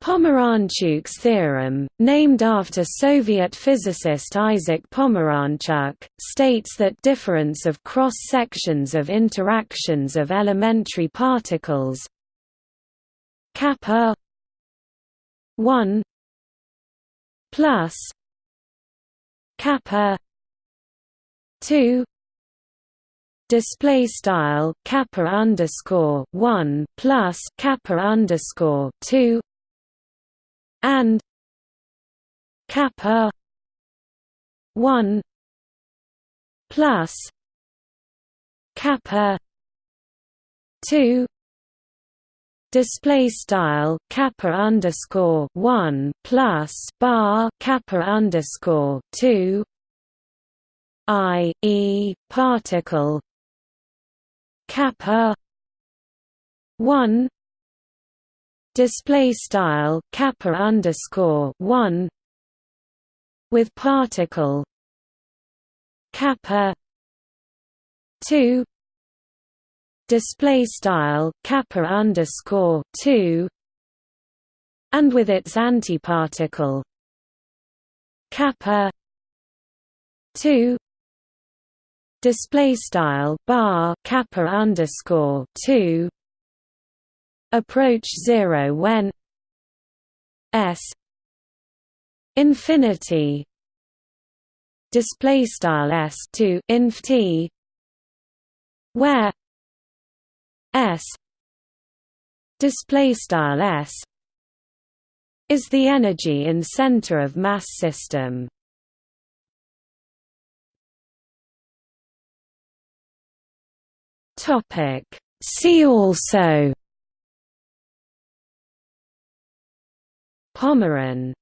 Pomeranchuk's theorem, named after Soviet physicist Isaac Pomeranchuk, states that difference of cross-sections of interactions of elementary particles kappa 1 plus kappa 2 display style kappa underscore 1 plus kappa underscore 2 and kappa 1 plus kappa 2 display style kappa underscore 1 plus bar kappa underscore 2 i e particle kappa 1 display style kappa underscore 1 with particle kappa 2 display style kappa underscore 2 and with its antiparticle kappa 2 display style bar kappa underscore 2 approach 0 when s infinity display style s to inf t where s display style s is the energy in center of mass system. Topic. See also Pomeran